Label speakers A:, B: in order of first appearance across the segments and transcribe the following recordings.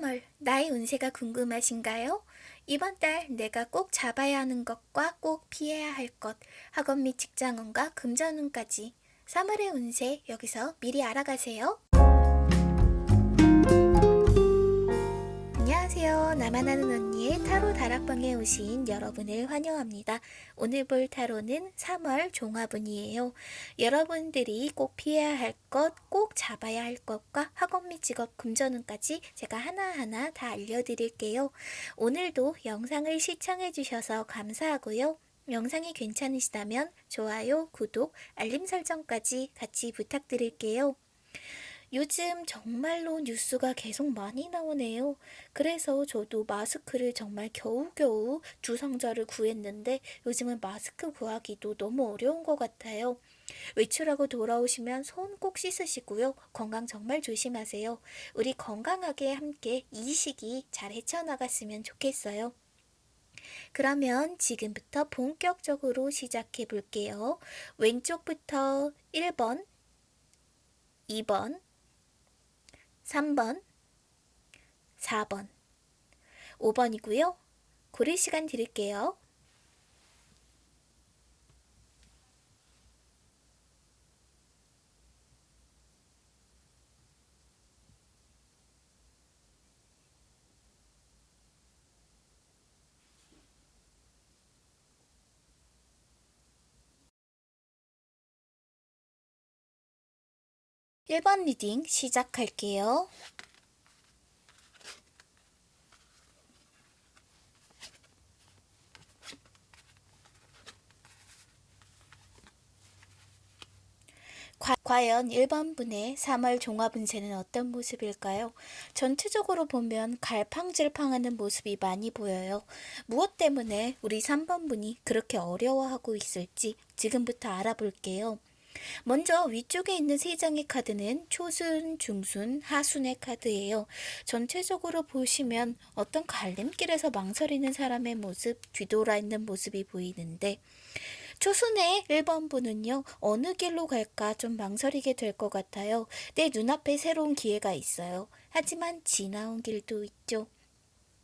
A: 3월, 나의 운세가 궁금하신가요? 이번 달 내가 꼭 잡아야 하는 것과 꼭 피해야 할 것, 학원 및 직장운과 금전운까지 3월의 운세 여기서 미리 알아가세요. 안녕하세요. 나만 아는 언니의 타로 다락방에 오신 여러분을 환영합니다. 오늘 볼 타로는 3월 종합운이에요. 여러분들이 꼭 피해야 할 것, 꼭 잡아야 할 것과 학원 및 직업 금전운까지 제가 하나하나 다 알려드릴게요. 오늘도 영상을 시청해 주셔서 감사하고요. 영상이 괜찮으시다면 좋아요, 구독, 알림 설정까지 같이 부탁드릴게요. 요즘 정말로 뉴스가 계속 많이 나오네요. 그래서 저도 마스크를 정말 겨우겨우 두 상자를 구했는데 요즘은 마스크 구하기도 너무 어려운 것 같아요. 외출하고 돌아오시면 손 꼭 씻으시고요. 건강 정말 조심하세요. 우리 건강하게 함께 이 시기 잘 헤쳐나갔으면 좋겠어요. 그러면 지금부터 본격적으로 시작해 볼게요. 왼쪽부터 1번, 2번, 3번, 4번, 5번이고요. 고를 시간 드릴게요. 1번 reading 시작할게요. 과연 1번 분의 3월 종합운세는 어떤 모습일까요? 전체적으로 보면 갈팡질팡하는 모습이 많이 보여요. 무엇 때문에 우리 3번 분이 그렇게 어려워하고 있을지 지금부터 알아볼게요. 먼저 위쪽에 있는 세 장의 카드는 초순, 중순, 하순의 카드예요. 전체적으로 보시면 어떤 갈림길에서 망설이는 사람의 모습, 뒤돌아 있는 모습이 보이는데 초순의 1번 분은요, 어느 길로 갈까 좀 망설이게 될 것 같아요. 내 눈앞에 새로운 기회가 있어요. 하지만 지나온 길도 있죠.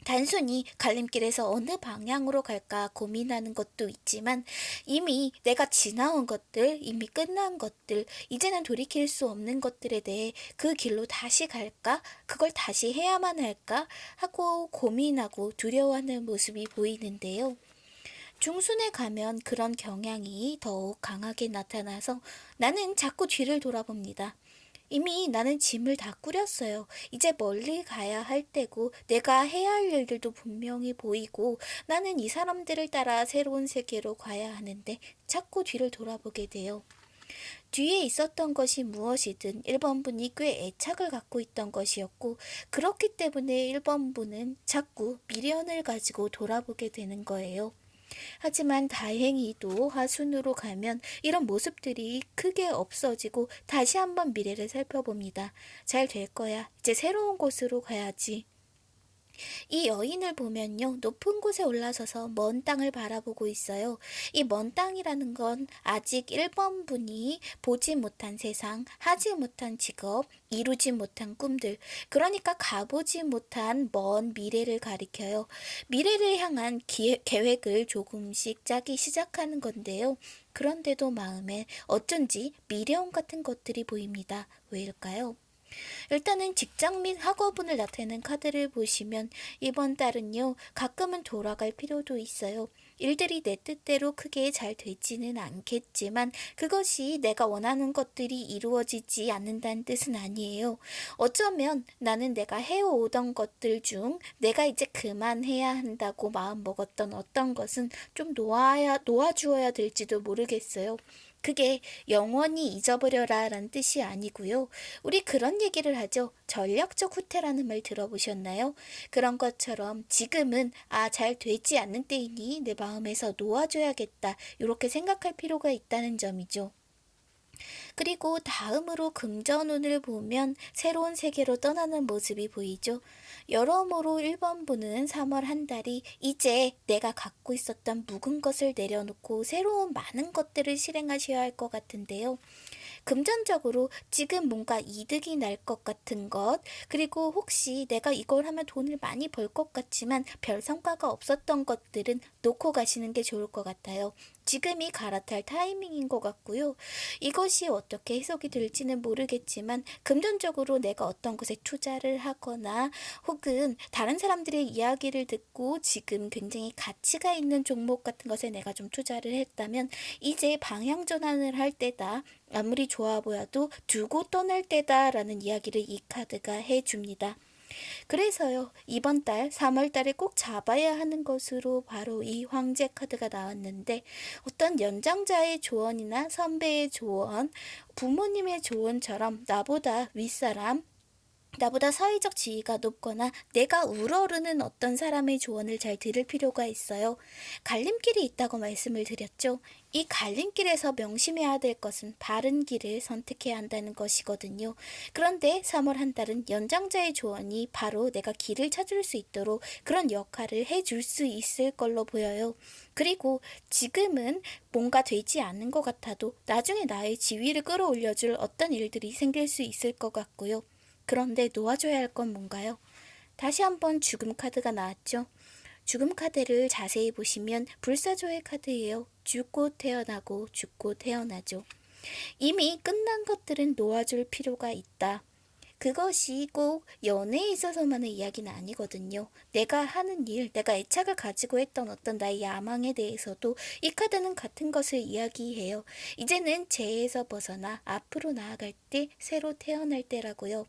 A: 단순히 갈림길에서 어느 방향으로 갈까 고민하는 것도 있지만 이미 내가 지나온 것들, 이미 끝난 것들, 이제는 돌이킬 수 없는 것들에 대해 그 길로 다시 갈까? 그걸 다시 해야만 할까? 하고 고민하고 두려워하는 모습이 보이는데요. 중순에 가면 그런 경향이 더욱 강하게 나타나서 나는 자꾸 뒤를 돌아봅니다. 이미 나는 짐을 다 꾸렸어요. 이제 멀리 가야 할 때고 내가 해야 할 일들도 분명히 보이고 나는 이 사람들을 따라 새로운 세계로 가야 하는데 자꾸 뒤를 돌아보게 돼요. 뒤에 있었던 것이 무엇이든 1번분이 꽤 애착을 갖고 있던 것이었고 그렇기 때문에 1번분은 자꾸 미련을 가지고 돌아보게 되는 거예요. 하지만 다행히도 하순으로 가면 이런 모습들이 크게 없어지고 다시 한번 미래를 살펴봅니다. 잘 될 거야. 이제 새로운 곳으로 가야지. 이 여인을 보면요. 높은 곳에 올라서서 먼 땅을 바라보고 있어요. 이 먼 땅이라는 건 아직 1번 분이 보지 못한 세상, 하지 못한 직업, 이루지 못한 꿈들, 그러니까 가보지 못한 먼 미래를 가리켜요. 미래를 향한 기회, 계획을 조금씩 짜기 시작하는 건데요. 그런데도 마음에 어쩐지 미련 같은 것들이 보입니다. 왜일까요? 일단은 직장 및 학업운을 나타내는 카드를 보시면 이번 달은요 가끔은 돌아갈 필요도 있어요. 일들이 내 뜻대로 크게 잘 되지는 않겠지만 그것이 내가 원하는 것들이 이루어지지 않는다는 뜻은 아니에요. 어쩌면 나는 내가 해오던 것들 중 내가 이제 그만해야 한다고 마음먹었던 어떤 것은 좀 놓아야, 놓아주어야 될지도 모르겠어요. 그게 영원히 잊어버려라 라는 뜻이 아니고요. 우리 그런 얘기를 하죠. 전력적 후퇴라는 말 들어보셨나요? 그런 것처럼 지금은 아 잘 되지 않는 때이니 내 마음에서 놓아줘야겠다 이렇게 생각할 필요가 있다는 점이죠. 그리고 다음으로 금전운을 보면 새로운 세계로 떠나는 모습이 보이죠. 여러모로 1번 분은 3월 한 달이 이제 내가 갖고 있었던 묵은 것을 내려놓고 새로운 많은 것들을 실행하셔야 할 것 같은데요. 금전적으로 지금 뭔가 이득이 날 것 같은 것, 그리고 혹시 내가 이걸 하면 돈을 많이 벌 것 같지만 별 성과가 없었던 것들은 놓고 가시는 게 좋을 것 같아요. 지금이 갈아탈 타이밍인 것 같고요. 이것이 어떻게 해석이 될지는 모르겠지만 금전적으로 내가 어떤 것에 투자를 하거나 혹은 다른 사람들의 이야기를 듣고 지금 굉장히 가치가 있는 종목 같은 것에 내가 좀 투자를 했다면 이제 방향 전환을 할 때다. 아무리 좋아 보여도 두고 떠날 때다라는 이야기를 이 카드가 해줍니다. 그래서요, 이번 달 3월 달에 꼭 잡아야 하는 것으로 바로 이 황제 카드가 나왔는데 어떤 연장자의 조언이나 선배의 조언, 부모님의 조언처럼 나보다 윗사람, 나보다 사회적 지위가 높거나 내가 우러르는 어떤 사람의 조언을 잘 들을 필요가 있어요. 갈림길이 있다고 말씀을 드렸죠. 이 갈림길에서 명심해야 될 것은 바른 길을 선택해야 한다는 것이거든요. 그런데 3월 한 달은 연장자의 조언이 바로 내가 길을 찾을 수 있도록 그런 역할을 해줄 수 있을 걸로 보여요. 그리고 지금은 뭔가 되지 않는 것 같아도 나중에 나의 지위를 끌어올려줄 어떤 일들이 생길 수 있을 것 같고요. 그런데 놓아줘야 할 건 뭔가요? 다시 한번 죽음 카드가 나왔죠. 죽음 카드를 자세히 보시면 불사조의 카드예요. 죽고 태어나고 죽고 태어나죠. 이미 끝난 것들은 놓아줄 필요가 있다. 그것이 꼭 연애에 있어서만의 이야기는 아니거든요. 내가 하는 일, 내가 애착을 가지고 했던 어떤 나의 야망에 대해서도 이 카드는 같은 것을 이야기해요. 이제는 죄에서 벗어나 앞으로 나아갈 때 새로 태어날 때라고요.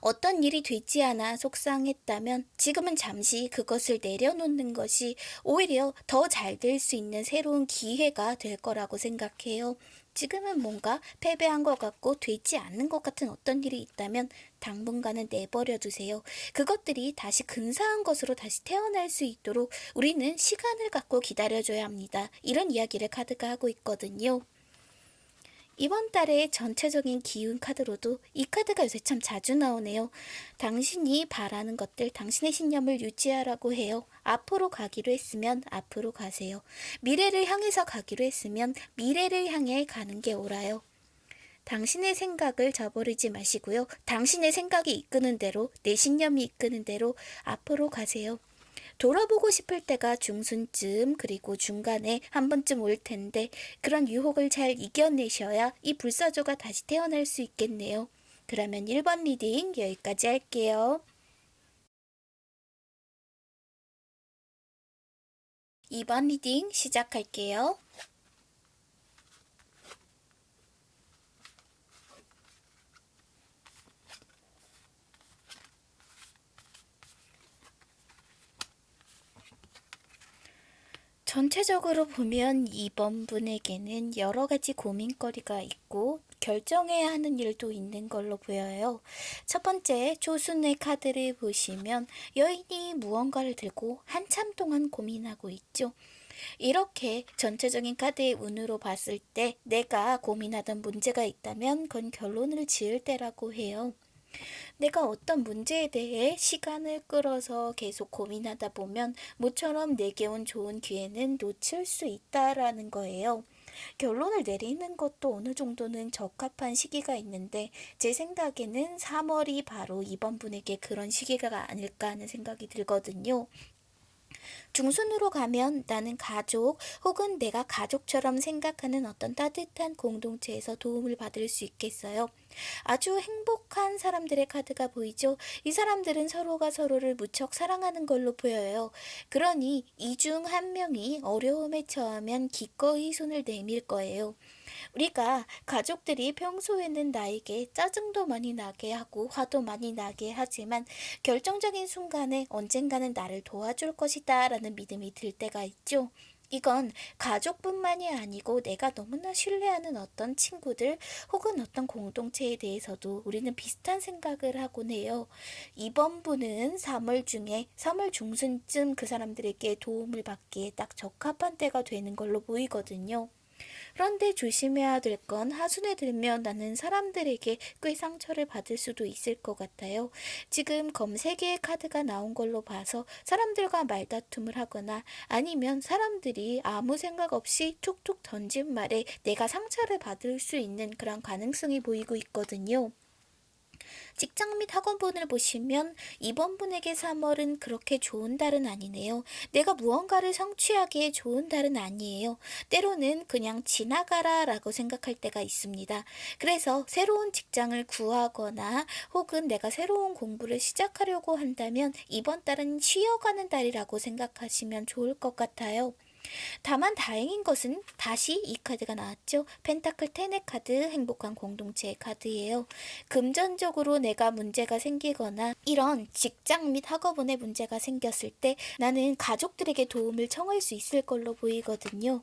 A: 어떤 일이 되지 않아 속상했다면 지금은 잠시 그것을 내려놓는 것이 오히려 더 잘 될 수 있는 새로운 기회가 될 거라고 생각해요. 지금은 뭔가 패배한 것 같고 되지 않는 것 같은 어떤 일이 있다면 당분간은 내버려 두세요. 그것들이 다시 근사한 것으로 다시 태어날 수 있도록 우리는 시간을 갖고 기다려줘야 합니다. 이런 이야기를 카드가 하고 있거든요. 이번 달의 전체적인 기운 카드로도 이 카드가 요새 참 자주 나오네요. 당신이 바라는 것들, 당신의 신념을 유지하라고 해요. 앞으로 가기로 했으면 앞으로 가세요. 미래를 향해서 가기로 했으면 미래를 향해 가는 게 옳아요. 당신의 생각을 저버리지 마시고요. 당신의 생각이 이끄는 대로, 내 신념이 이끄는 대로 앞으로 가세요. 돌아보고 싶을 때가 중순쯤 그리고 중간에 한 번쯤 올 텐데 그런 유혹을 잘 이겨내셔야 이 불사조가 다시 태어날 수 있겠네요. 그러면 1번 reading 여기까지 할게요. 2번 reading 시작할게요. 전체적으로 보면 이번 분에게는 여러 가지 고민거리가 있고 결정해야 하는 일도 있는 걸로 보여요. 첫 번째 조순의 카드를 보시면 여인이 무언가를 들고 한참 동안 고민하고 있죠. 이렇게 전체적인 카드의 운으로 봤을 때 내가 고민하던 문제가 있다면 그건 결론을 지을 때라고 해요. 내가 어떤 문제에 대해 시간을 끌어서 계속 고민하다 보면 모처럼 내게 온 좋은 기회는 놓칠 수 있다라는 거예요. 결론을 내리는 것도 어느 정도는 적합한 시기가 있는데 제 생각에는 3월이 바로 이번 분에게 그런 시기가 아닐까 하는 생각이 들거든요. 중순으로 가면 나는 가족 혹은 내가 가족처럼 생각하는 어떤 따뜻한 공동체에서 도움을 받을 수 있겠어요. 아주 행복한 사람들의 카드가 보이죠? 이 사람들은 서로가 서로를 무척 사랑하는 걸로 보여요. 그러니 이 중 한 명이 어려움에 처하면 기꺼이 손을 내밀 거예요. 우리가 가족들이 평소에는 나에게 짜증도 많이 나게 하고 화도 많이 나게 하지만 결정적인 순간에 언젠가는 나를 도와줄 것이다 라는 믿음이 들 때가 있죠. 이건 가족뿐만이 아니고 내가 너무나 신뢰하는 어떤 친구들 혹은 어떤 공동체에 대해서도 우리는 비슷한 생각을 하곤 해요. 이번 분은 3월 중에 3월 중순쯤 그 사람들에게 도움을 받기에 딱 적합한 때가 되는 걸로 보이거든요. 그런데 조심해야 될 건 하순에 들면 나는 사람들에게 꽤 상처를 받을 수도 있을 것 같아요. 지금 검 3개의 카드가 나온 걸로 봐서 사람들과 말다툼을 하거나 아니면 사람들이 아무 생각 없이 툭툭 던진 말에 내가 상처를 받을 수 있는 그런 가능성이 보이고 있거든요. 직장 및 학원분을 보시면 이번 분에게 3월은 그렇게 좋은 달은 아니네요. 내가 무언가를 성취하기에 좋은 달은 아니에요. 때로는 그냥 지나가라 라고 생각할 때가 있습니다. 그래서 새로운 직장을 구하거나 혹은 내가 새로운 공부를 시작하려고 한다면 이번 달은 쉬어가는 달이라고 생각하시면 좋을 것 같아요. 다만 다행인 것은 다시 이 카드가 나왔죠. 펜타클 테네 카드 행복한 공동체의 카드예요. 금전적으로 내가 문제가 생기거나 이런 직장 및 학업운에 문제가 생겼을 때 나는 가족들에게 도움을 청할 수 있을 걸로 보이거든요.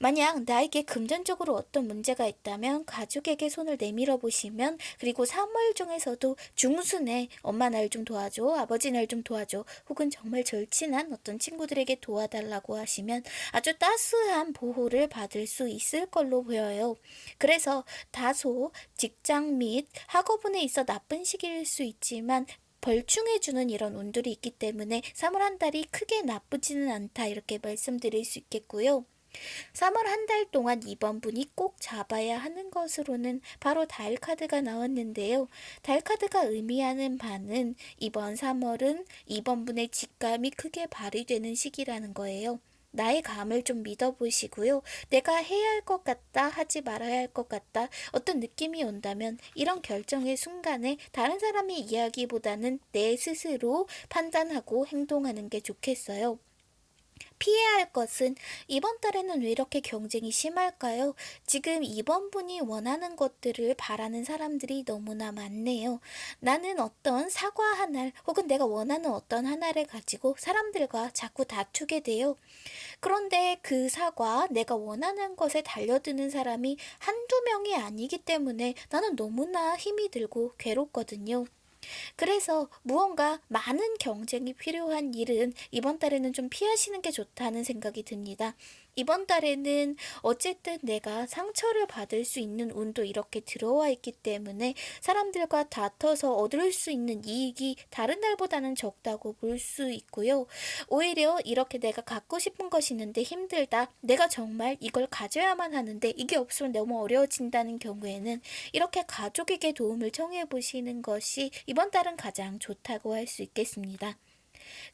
A: 만약 나에게 금전적으로 어떤 문제가 있다면 가족에게 손을 내밀어 보시면 그리고 3월 중에서도 중순에 엄마 날 좀 도와줘 아버지 날 좀 도와줘 혹은 정말 절친한 어떤 친구들에게 도와달라고 하시면 아주 따스한 보호를 받을 수 있을 걸로 보여요. 그래서 다소 직장 및 학업운에 있어 나쁜 시기일 수 있지만 벌충해주는 이런 운들이 있기 때문에 3월 한 달이 크게 나쁘지는 않다 이렇게 말씀드릴 수 있겠고요. 3월 한 달 동안 이번 분이 꼭 잡아야 하는 것으로는 바로 달 카드가 나왔는데요. 달 카드가 의미하는 바는 이번 3월은 이번 분의 직감이 크게 발휘되는 시기라는 거예요. 나의 감을 좀 믿어보시고요. 내가 해야 할 것 같다, 하지 말아야 할 것 같다, 어떤 느낌이 온다면 이런 결정의 순간에 다른 사람의 이야기보다는 내 스스로 판단하고 행동하는 게 좋겠어요. 피해야 할 것은 이번 달에는 왜 이렇게 경쟁이 심할까요? 지금 이번 분이 원하는 것들을 바라는 사람들이 너무나 많네요. 나는 어떤 사과 하나 혹은 내가 원하는 어떤 하나를 가지고 사람들과 자꾸 다투게 돼요. 그런데 그 사과, 내가 원하는 것에 달려드는 사람이 한두 명이 아니기 때문에 나는 너무나 힘이 들고 괴롭거든요. 그래서 무언가 많은 경쟁이 필요한 일은 이번 달에는 좀 피하시는 게 좋다는 생각이 듭니다. 이번 달에는 어쨌든 내가 상처를 받을 수 있는 운도 이렇게 들어와 있기 때문에 사람들과 다퉈서 얻을 수 있는 이익이 다른 날보다는 적다고 볼 수 있고요. 오히려 이렇게 내가 갖고 싶은 것이 있는데 힘들다. 내가 정말 이걸 가져야만 하는데 이게 없으면 너무 어려워진다는 경우에는 이렇게 가족에게 도움을 청해 보시는 것이 이번 달은 가장 좋다고 할 수 있겠습니다.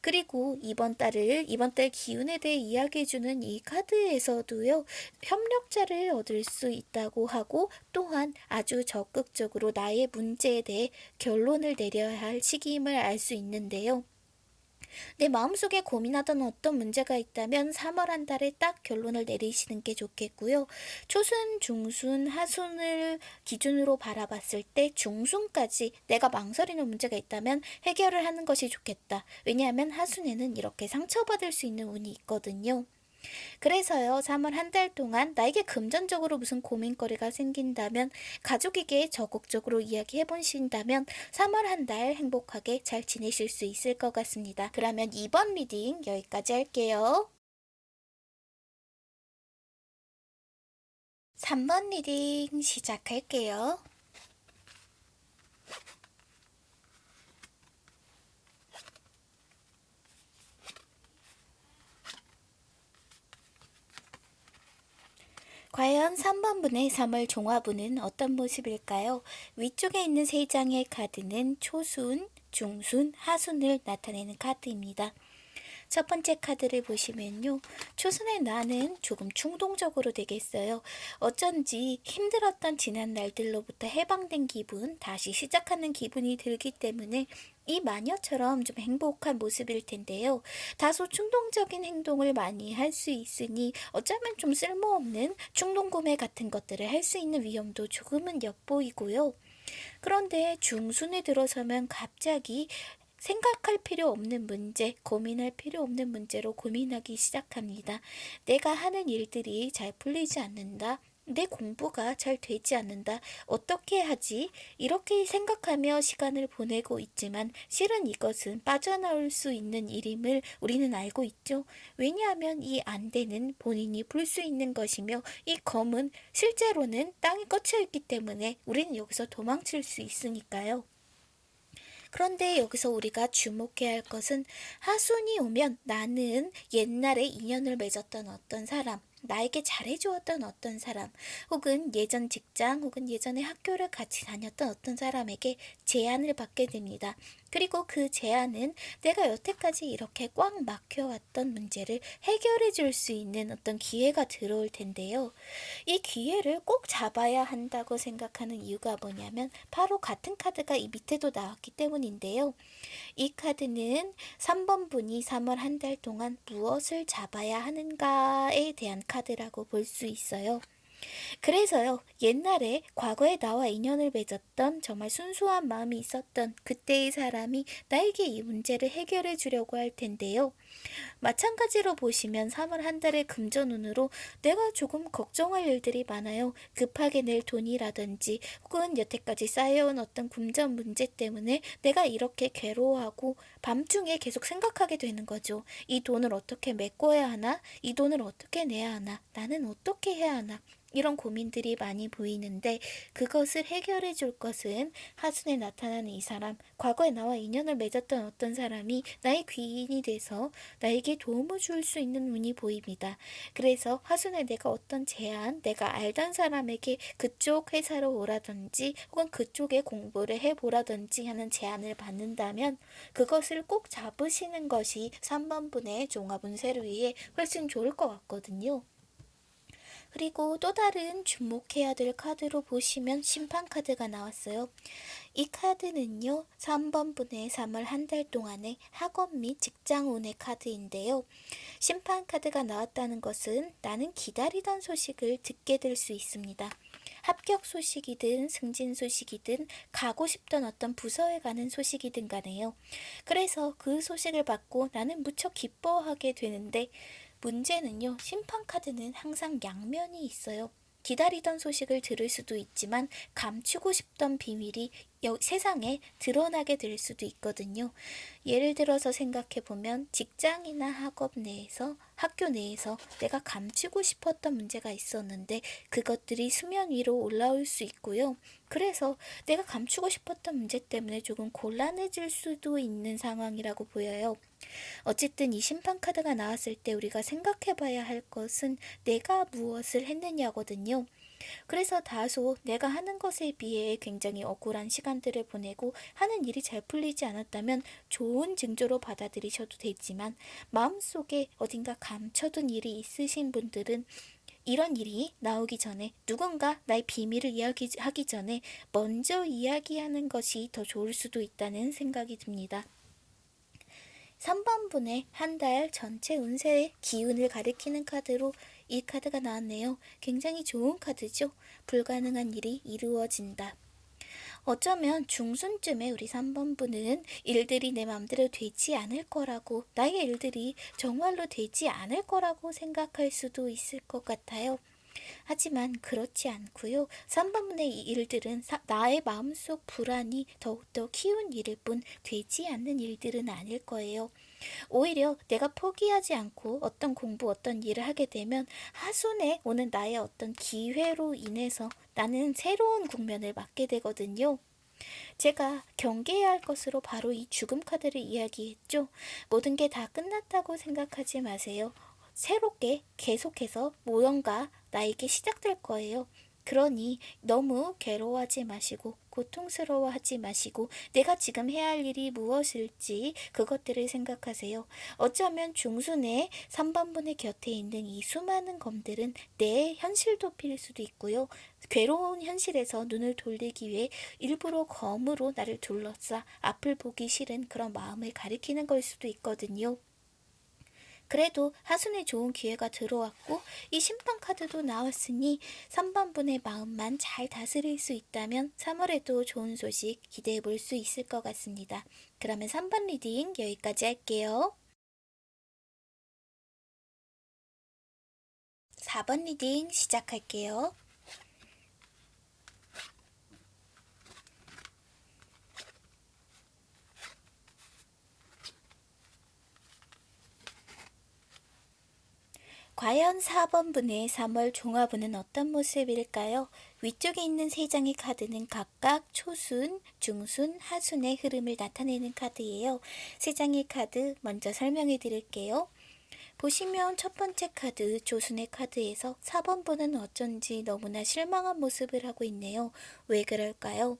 A: 그리고 이번 달을 이번 달 기운에 대해 이야기해주는 이 카드에서도요 협력자를 얻을 수 있다고 하고 또한 아주 적극적으로 나의 문제에 대해 결론을 내려야 할 시기임을 알 수 있는데요. 내 마음속에 고민하던 어떤 문제가 있다면 3월 한 달에 딱 결론을 내리시는 게 좋겠고요. 초순, 중순, 하순을 기준으로 바라봤을 때 중순까지 내가 망설이는 문제가 있다면 해결을 하는 것이 좋겠다. 왜냐하면 하순에는 이렇게 상처받을 수 있는 운이 있거든요. 그래서요, 3월 한 달 동안 나에게 금전적으로 무슨 고민거리가 생긴다면 가족에게 적극적으로 이야기해 보신다면 3월 한 달 행복하게 잘 지내실 수 있을 것 같습니다. 그러면 2번 reading 여기까지 할게요. 3번 reading 시작할게요. 과연 3번 분의 3월 종화분은 어떤 모습일까요? 위쪽에 있는 세 장의 카드는 초순, 중순, 하순을 나타내는 카드입니다. 첫 번째 카드를 보시면요. 초순의 나는 조금 충동적으로 되겠어요. 어쩐지 힘들었던 지난 날들로부터 해방된 기분, 다시 시작하는 기분이 들기 때문에 이 마녀처럼 좀 행복한 모습일 텐데요. 다소 충동적인 행동을 많이 할 수 있으니 어쩌면 좀 쓸모없는 충동 구매 같은 것들을 할 수 있는 위험도 조금은 엿보이고요. 그런데 중순에 들어서면 갑자기 생각할 필요 없는 문제, 고민할 필요 없는 문제로 고민하기 시작합니다. 내가 하는 일들이 잘 풀리지 않는다. 내 공부가 잘 되지 않는다. 어떻게 하지? 이렇게 생각하며 시간을 보내고 있지만 실은 이것은 빠져나올 수 있는 일임을 우리는 알고 있죠. 왜냐하면 이 안대는 본인이 볼 수 있는 것이며 이 검은 실제로는 땅에 꽂혀 있기 때문에 우리는 여기서 도망칠 수 있으니까요. 그런데 여기서 우리가 주목해야 할 것은 하순이 오면 나는 옛날에 인연을 맺었던 어떤 사람, 나에게 잘해주었던 어떤 사람, 혹은 예전 직장, 혹은 예전에 학교를 같이 다녔던 어떤 사람에게 제안을 받게 됩니다. 그리고 그 제안은 내가 여태까지 이렇게 꽉 막혀왔던 문제를 해결해 줄 수 있는 어떤 기회가 들어올 텐데요. 이 기회를 꼭 잡아야 한다고 생각하는 이유가 뭐냐면 바로 같은 카드가 이 밑에도 나왔기 때문인데요. 이 카드는 3번 분이 3월 한 달 동안 무엇을 잡아야 하는가에 대한 카드라고 볼 수 있어요. 그래서요, 옛날에 과거에 나와 인연을 맺었던 정말 순수한 마음이 있었던 그때의 사람이 나에게 이 문제를 해결해 주려고 할 텐데요. 마찬가지로 보시면 3월 한 달의 금전운으로 내가 조금 걱정할 일들이 많아요. 급하게 낼 돈이라든지 혹은 여태까지 쌓여온 어떤 금전 문제 때문에 내가 이렇게 괴로워하고 밤중에 계속 생각하게 되는 거죠. 이 돈을 어떻게 메꿔야 하나? 이 돈을 어떻게 내야 하나? 나는 어떻게 해야 하나? 이런 고민들이 많이 보이는데 그것을 해결해 줄 것은 하순에 나타나는 이 사람, 과거에 나와 인연을 맺었던 어떤 사람이 나의 귀인이 돼서 나에게 도움을 줄 수 있는 운이 보입니다. 그래서 하순에 내가 어떤 제안, 내가 알던 사람에게 그쪽 회사로 오라든지 혹은 그쪽에 공부를 해보라든지 하는 제안을 받는다면 그것을 꼭 잡으시는 것이 3번 분의 종합운세를 위해 훨씬 좋을 것 같거든요. 그리고 또 다른 주목해야 될 카드로 보시면 심판 카드가 나왔어요. 이 카드는요, 3번 분의 3월 한 달 동안의 학업 및 직장 운의 카드인데요. 심판 카드가 나왔다는 것은 나는 기다리던 소식을 듣게 될 수 있습니다. 합격 소식이든 승진 소식이든 가고 싶던 어떤 부서에 가는 소식이든 간에요. 그래서 그 소식을 받고 나는 무척 기뻐하게 되는데 문제는요, 심판카드는 항상 양면이 있어요. 기다리던 소식을 들을 수도 있지만 감추고 싶던 비밀이 세상에 드러나게 될 수도 있거든요. 예를 들어서 생각해 보면 직장이나 학업 내에서 학교 내에서 내가 감추고 싶었던 문제가 있었는데 그것들이 수면 위로 올라올 수 있고요. 그래서 내가 감추고 싶었던 문제 때문에 조금 곤란해질 수도 있는 상황이라고 보여요. 어쨌든 이 심판 카드가 나왔을 때 우리가 생각해 봐야 할 것은 내가 무엇을 했느냐거든요. 그래서 다소 내가 하는 것에 비해 굉장히 억울한 시간들을 보내고 하는 일이 잘 풀리지 않았다면 좋은 징조로 받아들이셔도 되지만 마음속에 어딘가 감춰둔 일이 있으신 분들은 이런 일이 나오기 전에 누군가 나의 비밀을 이야기하기 전에 먼저 이야기하는 것이 더 좋을 수도 있다는 생각이 듭니다. 3번 분의 한 달 전체 운세의 기운을 가리키는 카드로 이 카드가 나왔네요. 굉장히 좋은 카드죠. 불가능한 일이 이루어진다. 어쩌면 중순쯤에 우리 3번 분은 일들이 내 마음대로 되지 않을 거라고, 나의 일들이 정말로 되지 않을 거라고 생각할 수도 있을 것 같아요. 하지만 그렇지 않고요. 3번분의 이 일들은 사, 나의 마음속 불안이 더욱더 키운 일일 뿐 되지 않는 일들은 아닐 거예요. 오히려 내가 포기하지 않고 어떤 공부, 어떤 일을 하게 되면 하순에 오는 나의 어떤 기회로 인해서 나는 새로운 국면을 맞게 되거든요. 제가 경계해야 할 것으로 바로 이 죽음 카드를 이야기했죠. 모든 게 다 끝났다고 생각하지 마세요. 새롭게 계속해서 무언가 나에게 시작될 거예요. 그러니 너무 괴로워하지 마시고 고통스러워하지 마시고 내가 지금 해야 할 일이 무엇일지 그것들을 생각하세요. 어쩌면 중순에 3번분의 곁에 있는 이 수많은 검들은 내 현실 도피일 수도 있고요. 괴로운 현실에서 눈을 돌리기 위해 일부러 검으로 나를 둘러싸 앞을 보기 싫은 그런 마음을 가리키는 걸 수도 있거든요. 그래도 하순에 좋은 기회가 들어왔고 이 심판 카드도 나왔으니 3번분의 마음만 잘 다스릴 수 있다면 3월에도 좋은 소식 기대해 볼 수 있을 것 같습니다. 그러면 3번 reading 여기까지 할게요. 4번 reading 시작할게요. 과연 4번분의 3월 종합운은 어떤 모습일까요? 위쪽에 있는 세 장의 카드는 각각 초순, 중순, 하순의 흐름을 나타내는 카드예요. 세 장의 카드 먼저 설명해 드릴게요. 보시면 첫 번째 카드 조순의 카드에서 4번 분은 어쩐지 너무나 실망한 모습을 하고 있네요. 왜 그럴까요?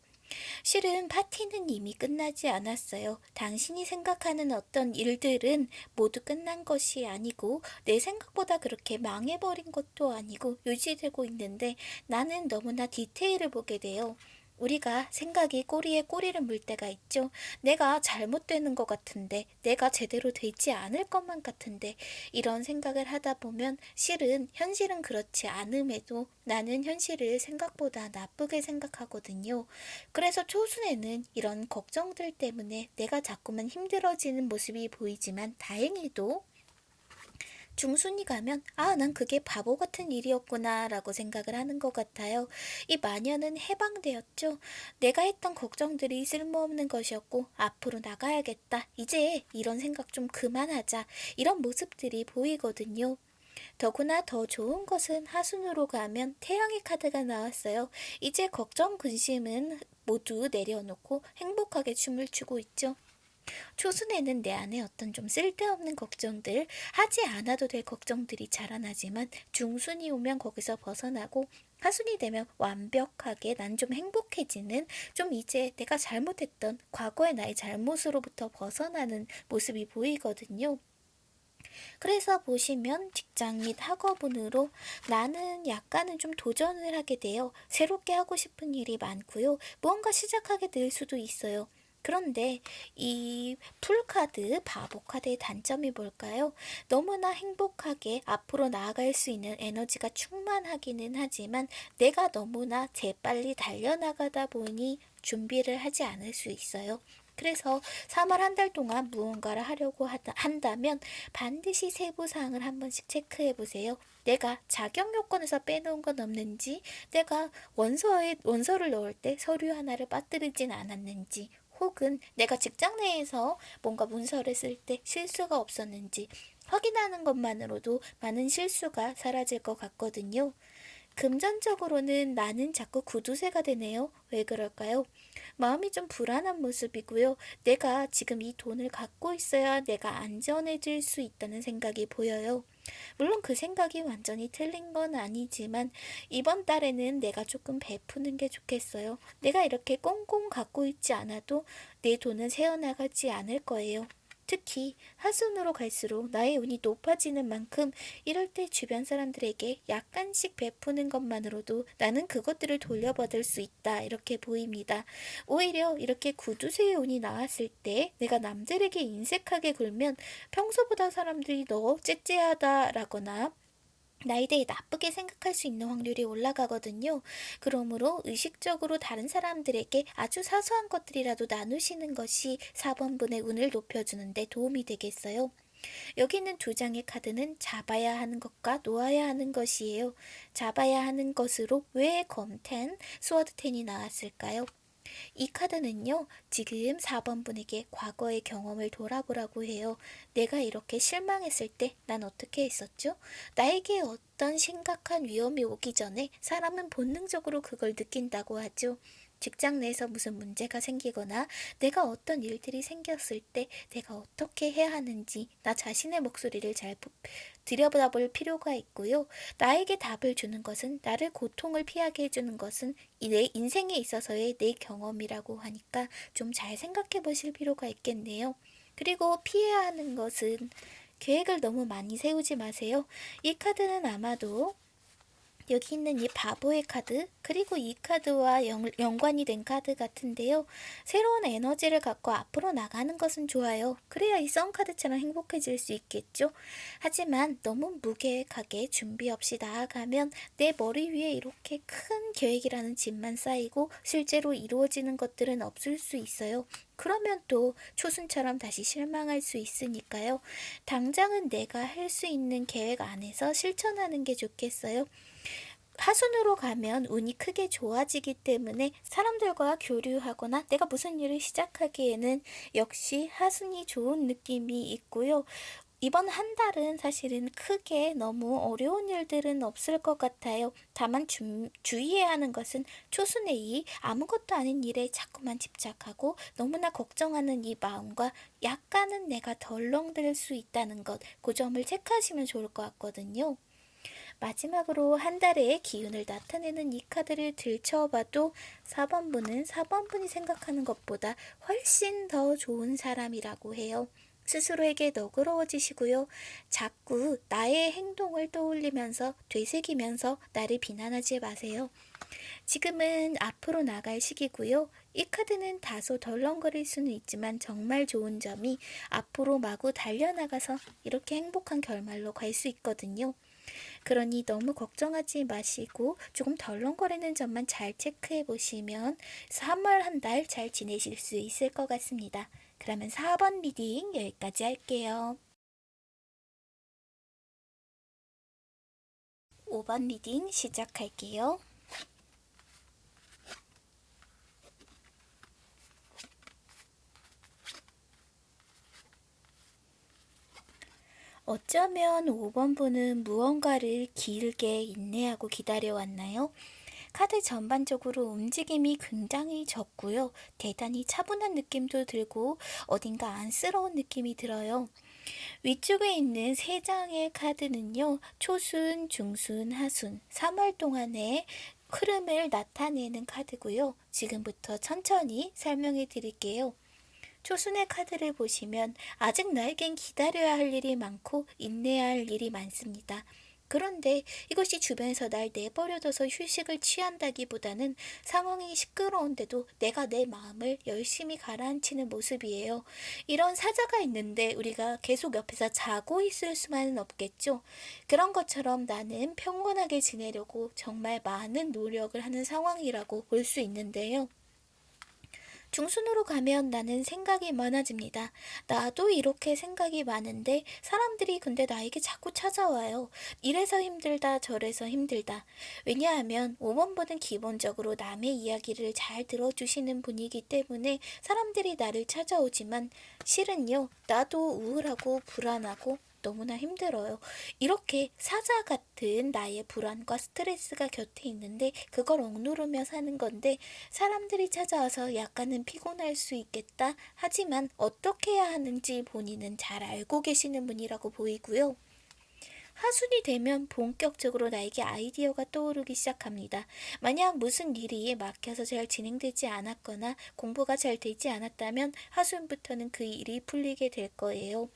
A: 실은 파티는 이미 끝나지 않았어요. 당신이 생각하는 어떤 일들은 모두 끝난 것이 아니고 내 생각보다 그렇게 망해버린 것도 아니고 유지되고 있는데 나는 너무나 디테일을 보게 돼요. 우리가 생각이 꼬리에 꼬리를 물 때가 있죠. 내가 잘못되는 것 같은데, 내가 제대로 되지 않을 것만 같은데, 이런 생각을 하다 보면 실은 현실은 그렇지 않음에도 나는 현실을 생각보다 나쁘게 생각하거든요. 그래서 초순에는 이런 걱정들 때문에 내가 자꾸만 힘들어지는 모습이 보이지만 다행히도 중순이 가면 아, 난 그게 바보 같은 일이었구나 라고 생각을 하는 것 같아요. 이 마녀는 해방되었죠. 내가 했던 걱정들이 쓸모없는 것이었고 앞으로 나가야겠다. 이제 이런 생각 좀 그만하자. 이런 모습들이 보이거든요. 더구나 더 좋은 것은 하순으로 가면 태양의 카드가 나왔어요. 이제 걱정, 근심은 모두 내려놓고 행복하게 춤을 추고 있죠. 초순에는 내 안에 어떤 좀 쓸데없는 걱정들, 하지 않아도 될 걱정들이 자라나지만 중순이 오면 거기서 벗어나고 하순이 되면 완벽하게 난 좀 행복해지는 좀 이제 내가 잘못했던 과거의 나의 잘못으로부터 벗어나는 모습이 보이거든요. 그래서 보시면 직장 및 학업운으로 나는 약간은 좀 도전을 하게 돼요. 새롭게 하고 싶은 일이 많고요. 무언가 시작하게 될 수도 있어요. 그런데 이 풀카드, 바보 카드의 단점이 뭘까요? 너무나 행복하게 앞으로 나아갈 수 있는 에너지가 충만하기는 하지만 내가 너무나 재빨리 달려나가다 보니 준비를 하지 않을 수 있어요. 그래서 3월 한 달 동안 무언가를 하려고 한다면 반드시 세부 사항을 한 번씩 체크해 보세요. 내가 자격 요건에서 빼놓은 건 없는지, 내가 원서에 원서를 넣을 때 서류 하나를 빠뜨리진 않았는지, 혹은 내가 직장 내에서 뭔가 문서를 쓸 때 실수가 없었는지 확인하는 것만으로도 많은 실수가 사라질 것 같거든요. 금전적으로는 나는 자꾸 구두쇠가 되네요. 왜 그럴까요? 마음이 좀 불안한 모습이고요. 내가 지금 이 돈을 갖고 있어야 내가 안전해질 수 있다는 생각이 보여요. 물론 그 생각이 완전히 틀린 건 아니지만 이번 달에는 내가 조금 베푸는 게 좋겠어요. 내가 이렇게 꽁꽁 갖고 있지 않아도 내 돈은 새어나가지 않을 거예요. 특히 하순으로 갈수록 나의 운이 높아지는 만큼 이럴 때 주변 사람들에게 약간씩 베푸는 것만으로도 나는 그것들을 돌려받을 수 있다 이렇게 보입니다. 오히려 이렇게 구두쇠의 운이 나왔을 때 내가 남들에게 인색하게 굴면 평소보다 사람들이 너 째째하다라거나 나에 대해 나쁘게 생각할 수 있는 확률이 올라가거든요. 그러므로 의식적으로 다른 사람들에게 아주 사소한 것들이라도 나누시는 것이 4번분의 운을 높여주는데 도움이 되겠어요. 여기 있는 두 장의 카드는 잡아야 하는 것과 놓아야 하는 것이에요. 잡아야 하는 것으로 왜 검텐, 스워드텐이 나왔을까요? 이 카드는요, 지금 4번 분에게 과거의 경험을 돌아보라고 해요. 내가 이렇게 실망했을 때 난 어떻게 했었죠? 나에게 어떤 심각한 위험이 오기 전에 사람은 본능적으로 그걸 느낀다고 하죠. 직장 내에서 무슨 문제가 생기거나 내가 어떤 일들이 생겼을 때 내가 어떻게 해야 하는지 나 자신의 목소리를 잘 들여다 볼 필요가 있고요. 나에게 답을 주는 것은 나를 고통을 피하게 해주는 것은 내 인생에 있어서의 내 경험이라고 하니까 좀 잘 생각해 보실 필요가 있겠네요. 그리고 피해야 하는 것은 계획을 너무 많이 세우지 마세요. 이 카드는 아마도 여기 있는 이 바보의 카드 그리고 이 카드와 연, 연관이 된 카드 같은데요. 새로운 에너지를 갖고 앞으로 나가는 것은 좋아요. 그래야 이 썬카드처럼 행복해질 수 있겠죠. 하지만 너무 무계획하게 준비 없이 나아가면 내 머리 위에 이렇게 큰 계획이라는 짐만 쌓이고 실제로 이루어지는 것들은 없을 수 있어요. 그러면 또 초순처럼 다시 실망할 수 있으니까요. 당장은 내가 할 수 있는 계획 안에서 실천하는 게 좋겠어요. 하순으로 가면 운이 크게 좋아지기 때문에 사람들과 교류하거나 내가 무슨 일을 시작하기에는 역시 하순이 좋은 느낌이 있고요. 이번 한 달은 사실은 크게 너무 어려운 일들은 없을 것 같아요. 다만 주, 주의해야 하는 것은 초순의 이 아무것도 아닌 일에 자꾸만 집착하고 너무나 걱정하는 이 마음과 약간은 내가 덜렁댈 수 있다는 것, 그 점을 체크하시면 좋을 것 같거든요. 마지막으로 한 달의 기운을 나타내는 이 카드를 들춰봐도 4번분은 4번분이 생각하는 것보다 훨씬 더 좋은 사람이라고 해요. 스스로에게 너그러워지시고요. 자꾸 나의 행동을 떠올리면서 되새기면서 나를 비난하지 마세요. 지금은 앞으로 나갈 시기고요. 이 카드는 다소 덜렁거릴 수는 있지만 정말 좋은 점이 앞으로 마구 달려나가서 이렇게 행복한 결말로 갈 수 있거든요. 그러니 너무 걱정하지 마시고 조금 덜렁거리는 점만 잘 체크해 보시면 3월 한 달 잘 지내실 수 있을 것 같습니다. 그러면 4번 reading 여기까지 할게요. 5번 reading 시작할게요. 어쩌면 5번 분은 무언가를 길게 인내하고 기다려왔나요? 카드 전반적으로 움직임이 굉장히 적고요. 대단히 차분한 느낌도 들고 어딘가 안쓰러운 느낌이 들어요. 위쪽에 있는 세 장의 카드는요. 초순, 중순, 하순 3월 동안의 흐름을 나타내는 카드고요. 지금부터 천천히 설명해 드릴게요. 초순의 카드를 보시면 아직 나에겐 기다려야 할 일이 많고 인내해야 할 일이 많습니다. 그런데 이것이 주변에서 날 내버려둬서 휴식을 취한다기보다는 상황이 시끄러운데도 내가 내 마음을 열심히 가라앉히는 모습이에요. 이런 사자가 있는데 우리가 계속 옆에서 자고 있을 수만은 없겠죠. 그런 것처럼 나는 평온하게 지내려고 정말 많은 노력을 하는 상황이라고 볼 수 있는데요. 중순으로 가면 나는 생각이 많아집니다. 나도 이렇게 생각이 많은데 사람들이 근데 나에게 자꾸 찾아와요. 이래서 힘들다 저래서 힘들다. 왜냐하면 5번분은 기본적으로 남의 이야기를 잘 들어주시는 분이기 때문에 사람들이 나를 찾아오지만 실은요 나도 우울하고 불안하고 너무나 힘들어요. 이렇게 사자 같은 나의 불안과 스트레스가 곁에 있는데 그걸 억누르며 사는 건데 사람들이 찾아와서 약간은 피곤할 수 있겠다. 하지만 어떻게 해야 하는지 본인은 잘 알고 계시는 분이라고 보이고요. 하순이 되면 본격적으로 나에게 아이디어가 떠오르기 시작합니다. 만약 무슨 일이 막혀서 잘 진행되지 않았거나 공부가 잘 되지 않았다면 하순부터는 그 일이 풀리게 될 거예요.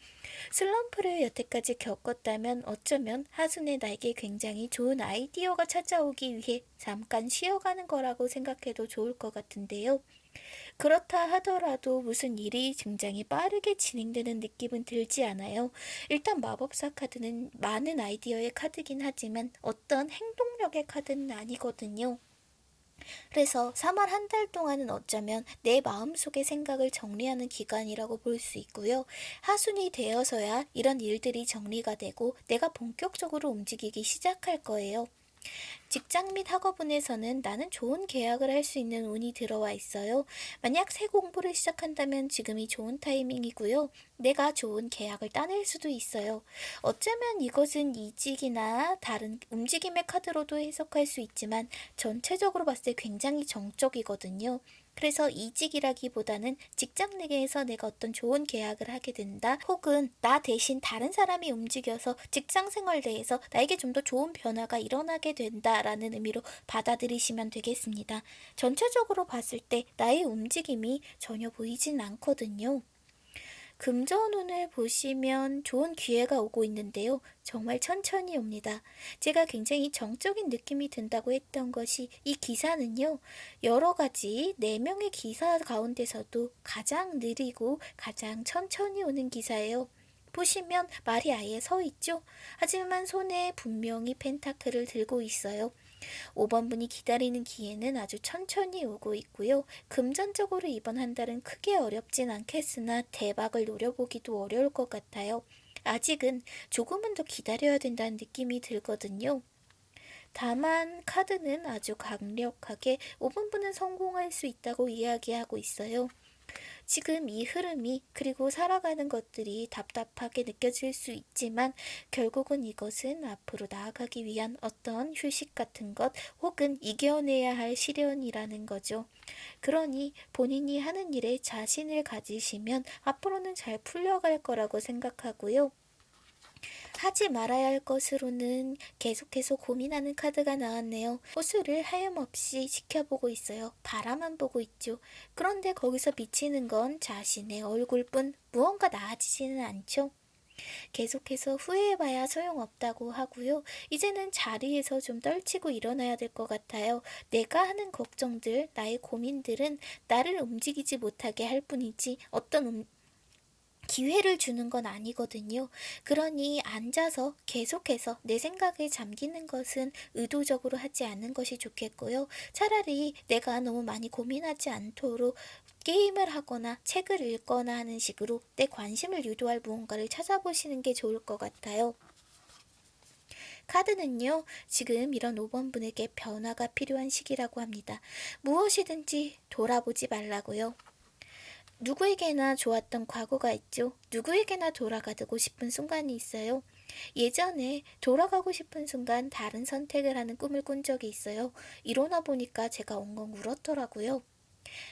A: 슬럼프를 여태까지 겪었다면 어쩌면 하순의 나에게 굉장히 좋은 아이디어가 찾아오기 위해 잠깐 쉬어가는 거라고 생각해도 좋을 것 같은데요. 그렇다 하더라도 무슨 일이 굉장히 빠르게 진행되는 느낌은 들지 않아요. 일단 마법사 카드는 많은 아이디어의 카드긴 하지만 어떤 행동력의 카드는 아니거든요. 그래서 3월 한 달 동안은 어쩌면 내 마음속의 생각을 정리하는 기간이라고 볼 수 있고요. 하순이 되어서야 이런 일들이 정리가 되고 내가 본격적으로 움직이기 시작할 거예요. 직장 및 학업운에서는 나는 좋은 계약을 할 수 있는 운이 들어와 있어요. 만약 새 공부를 시작한다면 지금이 좋은 타이밍이고요. 내가 좋은 계약을 따낼 수도 있어요. 어쩌면 이것은 이직이나 다른 움직임의 카드로도 해석할 수 있지만 전체적으로 봤을 때 굉장히 정적이거든요. 그래서 이직이라기보다는 직장 내에서 내가 어떤 좋은 계약을 하게 된다. 혹은 나 대신 다른 사람이 움직여서 직장 생활 내에서 나에게 좀 더 좋은 변화가 일어나게 된다라는 의미로 받아들이시면 되겠습니다. 전체적으로 봤을 때 나의 움직임이 전혀 보이진 않거든요. 금전운을 보시면 좋은 기회가 오고 있는데요. 정말 천천히 옵니다. 제가 굉장히 정적인 느낌이 든다고 했던 것이 이 기사는요. 여러 가지 4명의 기사 가운데서도 가장 느리고 가장 천천히 오는 기사예요. 보시면 말이 아예 서 있죠? 하지만 손에 분명히 펜타클을 들고 있어요. 5번 분이 기다리는 기회는 아주 천천히 오고 있고요. 금전적으로 이번 한 달은 크게 어렵진 않겠으나 대박을 노려보기도 어려울 것 같아요. 아직은 조금은 더 기다려야 된다는 느낌이 들거든요. 다만 카드는 아주 강력하게 5번 분은 성공할 수 있다고 이야기하고 있어요. 지금 이 흐름이 그리고 살아가는 것들이 답답하게 느껴질 수 있지만 결국은 이것은 앞으로 나아가기 위한 어떤 휴식 같은 것 혹은 이겨내야 할 시련이라는 거죠. 그러니 본인이 하는 일에 자신을 가지시면 앞으로는 잘 풀려갈 거라고 생각하고요. 하지 말아야 할 것으로는 계속해서 고민하는 카드가 나왔네요. 호수를 하염없이 지켜보고 있어요. 바라만 보고 있죠. 그런데 거기서 비치는 건 자신의 얼굴뿐 무언가 나아지지는 않죠. 계속해서 후회해봐야 소용없다고 하고요. 이제는 자리에서 좀 떨치고 일어나야 될 것 같아요. 내가 하는 걱정들, 나의 고민들은 나를 움직이지 못하게 할 뿐이지 어떤 음, 기회를 주는 건 아니거든요. 그러니 앉아서 계속해서 내 생각에 잠기는 것은 의도적으로 하지 않는 것이 좋겠고요. 차라리 내가 너무 많이 고민하지 않도록 게임을 하거나 책을 읽거나 하는 식으로 내 관심을 유도할 무언가를 찾아보시는 게 좋을 것 같아요. 카드는요, 지금 이런 5번 분에게 변화가 필요한 시기라고 합니다. 무엇이든지 돌아보지 말라고요. 누구에게나 좋았던 과거가 있죠. 누구에게나 돌아가고 싶은 순간이 있어요. 예전에 돌아가고 싶은 순간 다른 선택을 하는 꿈을 꾼 적이 있어요. 일어나 보니까 제가 엉엉 울었더라고요.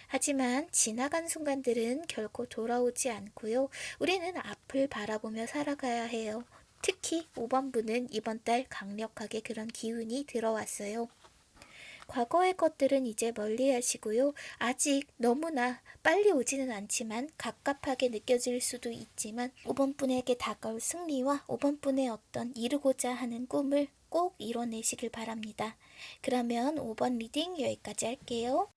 A: 하지만 지나간 순간들은 결코 돌아오지 않고요. 우리는 앞을 바라보며 살아가야 해요. 특히 5번 분은 이번 달 강력하게 그런 기운이 들어왔어요. 과거의 것들은 이제 멀리 하시고요. 아직 너무나 빨리 오지는 않지만 갑갑하게 느껴질 수도 있지만 5번 분에게 다가올 승리와 5번 분의 어떤 이루고자 하는 꿈을 꼭 이뤄내시길 바랍니다. 그러면 5번 reading 여기까지 할게요.